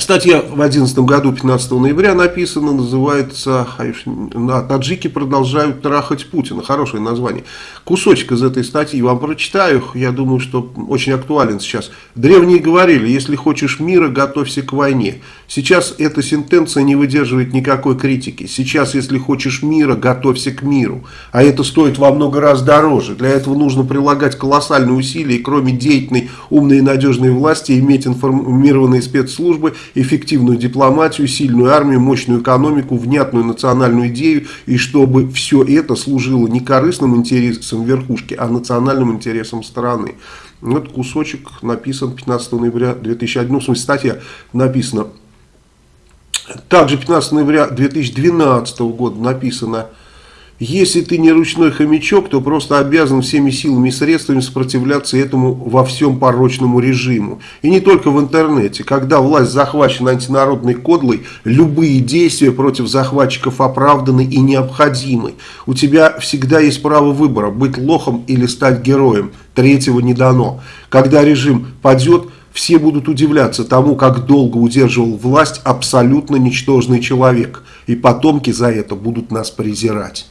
Статья в 2011 году, 15 ноября написана, называется «Таджики продолжают трахать Путина». Хорошее название. Кусочек из этой статьи вам прочитаю, я думаю, что очень актуален сейчас. Древние говорили, если хочешь мира, готовься к войне. Сейчас эта сентенция не выдерживает никакой критики. Сейчас, если хочешь мира, готовься к миру. А это стоит во много раз дороже. Для этого нужно прилагать колоссальные усилия, и кроме деятельной, умной и надежной власти, иметь информированные спецслужбы – эффективную дипломатию, сильную армию, мощную экономику, внятную национальную идею, и чтобы все это служило не корыстным интересам верхушки, а национальным интересам страны. Вот кусочек написан 15 ноября 2001, ну, в смысле статья написана. Также 15 ноября 2012 года написано если ты не ручной хомячок, то просто обязан всеми силами и средствами сопротивляться этому во всем порочному режиму. И не только в интернете. Когда власть захвачена антинародной кодлой, любые действия против захватчиков оправданы и необходимы. У тебя всегда есть право выбора, быть лохом или стать героем. Третьего не дано. Когда режим падет, все будут удивляться тому, как долго удерживал власть абсолютно ничтожный человек. И потомки за это будут нас презирать.